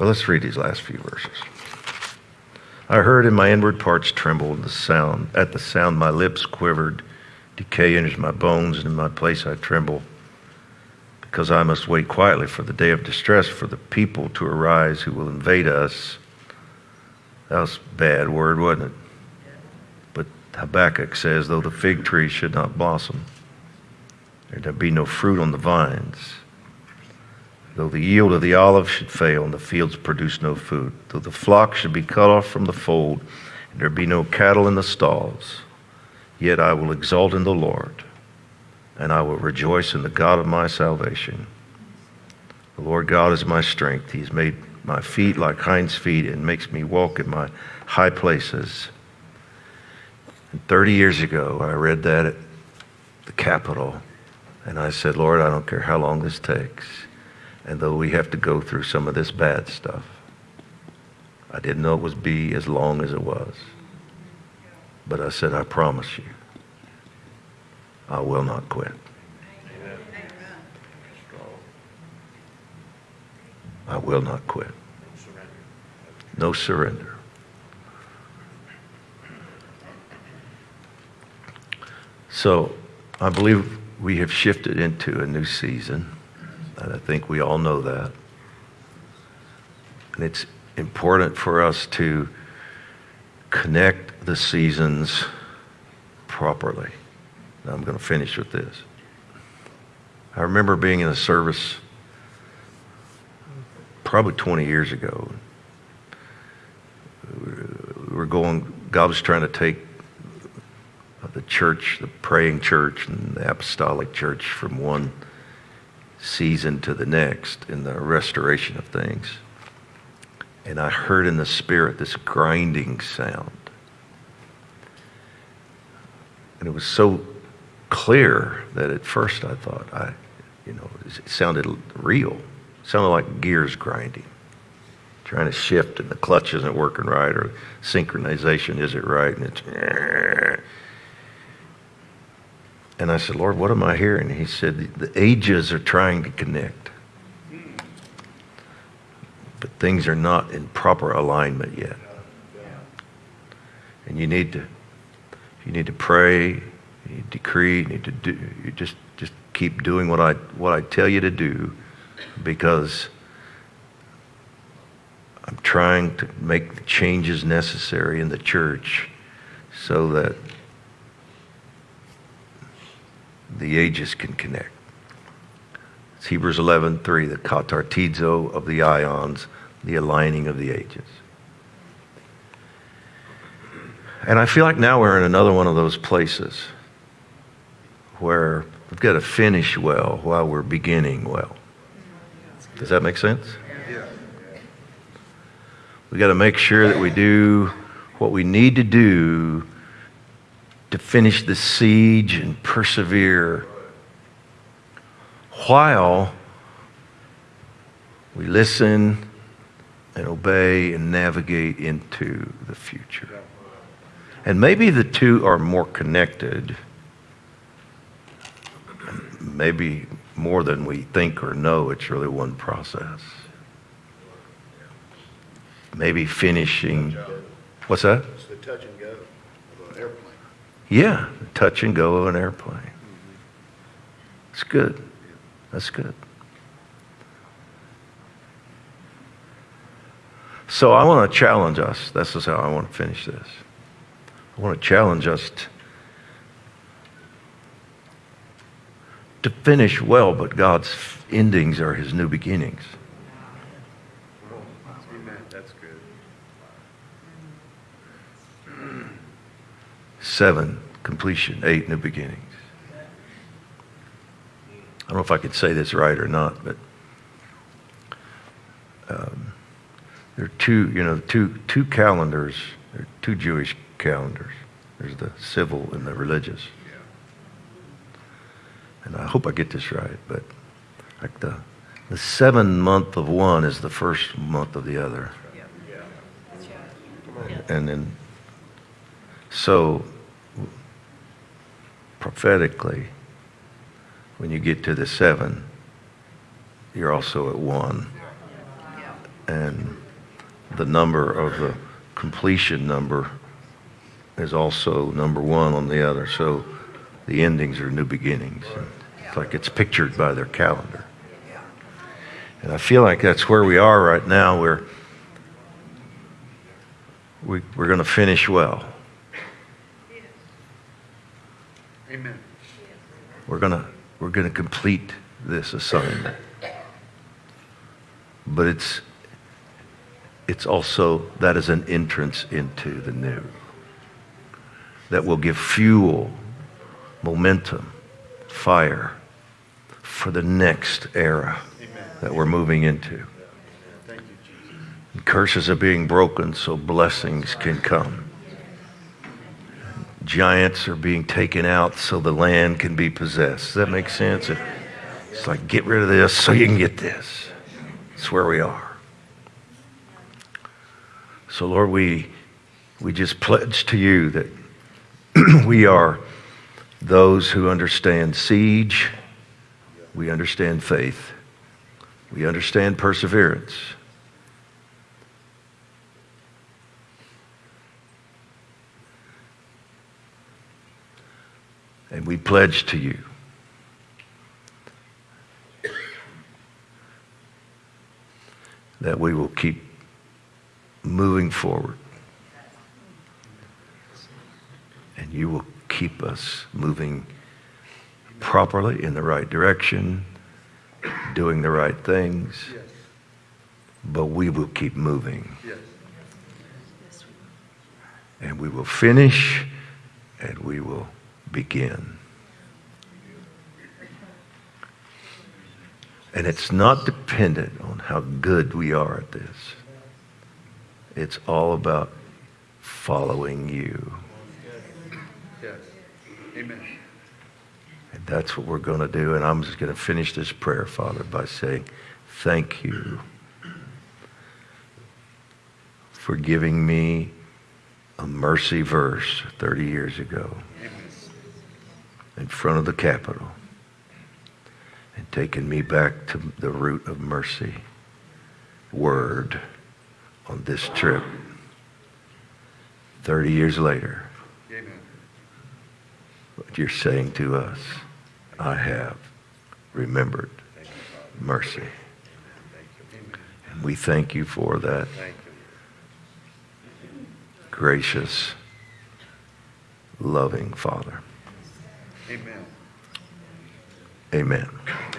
But let's read these last few verses. I heard in my inward parts tremble the sound. At the sound, my lips quivered. Decay enters my bones, and in my place I tremble, because I must wait quietly for the day of distress, for the people to arise who will invade us. That was a bad word, wasn't it? But Habakkuk says, though the fig tree should not blossom, there be no fruit on the vines Though the yield of the olive should fail and the fields produce no food, though the flock should be cut off from the fold and there be no cattle in the stalls, yet I will exult in the Lord and I will rejoice in the God of my salvation. The Lord God is my strength. He's made my feet like hinds' feet and makes me walk in my high places. And 30 years ago, I read that at the Capitol, and I said, Lord, I don't care how long this takes. And though we have to go through some of this bad stuff, I didn't know it would be as long as it was. But I said, I promise you, I will not quit. I will not quit. No surrender. So I believe we have shifted into a new season. And I think we all know that. And it's important for us to connect the seasons properly. Now I'm going to finish with this. I remember being in a service probably 20 years ago. We were going, God was trying to take the church, the praying church, and the apostolic church from one season to the next in the restoration of things. And I heard in the spirit this grinding sound. And it was so clear that at first I thought, I, you know, it sounded real. It sounded like gears grinding, trying to shift, and the clutch isn't working right, or synchronization isn't right, and it's and I said, Lord, what am I hearing? He said, the ages are trying to connect. But things are not in proper alignment yet. And you need to you need to pray, you need to decree, you need to do you just just keep doing what I what I tell you to do because I'm trying to make the changes necessary in the church so that the ages can connect. It's Hebrews 11:3, the katartizo of the aions, the aligning of the ages. And I feel like now we're in another one of those places where we've got to finish well while we're beginning well. Does that make sense? We've got to make sure that we do what we need to do to finish the siege and persevere while we listen and obey and navigate into the future. And maybe the two are more connected, maybe more than we think or know. It's really one process. Maybe finishing. What's that? It's the touch and go of an airplane. Yeah, touch and go of an airplane. It's good. That's good. So I want to challenge us. This is how I want to finish this. I want to challenge us to finish well, but God's endings are his new beginnings. Amen. That's good. Seven, completion. Eight, new beginnings. I don't know if I could say this right or not, but um, there are two, you know, two, two calendars. There are two Jewish calendars. There's the civil and the religious. And I hope I get this right, but like the, the seven month of one is the first month of the other. And then, so prophetically, when you get to the seven, you're also at one. and the number of the completion number is also number one on the other. So the endings are new beginnings. It's like it's pictured by their calendar. And I feel like that's where we are right now. We're, we, we're going to finish well. Amen. We're going to we're going to complete this assignment. But it's it's also that is an entrance into the new that will give fuel, momentum, fire for the next era that we're moving into. Thank you, Jesus. Curses are being broken so blessings can come. Giants are being taken out so the land can be possessed. Does that make sense? It's like get rid of this so you can get this. It's where we are. So, Lord, we, we just pledge to you that we are those who understand siege, we understand faith, we understand perseverance. And we pledge to you that we will keep moving forward. And you will keep us moving properly in the right direction, doing the right things, Yes. but we will keep moving. Yes. And we will finish and we will begin. And it's not dependent on how good we are at this. It's all about following you. Yes. Amen. And that's what we're going to do. And I'm just going to finish this prayer, Father, by saying, Thank you for giving me a mercy verse 30 years ago Amen. In front of the Capitol and taking me back to the root of mercy, word, on this trip. 30 years later, Amen. what you're saying to us, I have remembered mercy. And we thank you for that gracious, loving Father. Amen. Amen.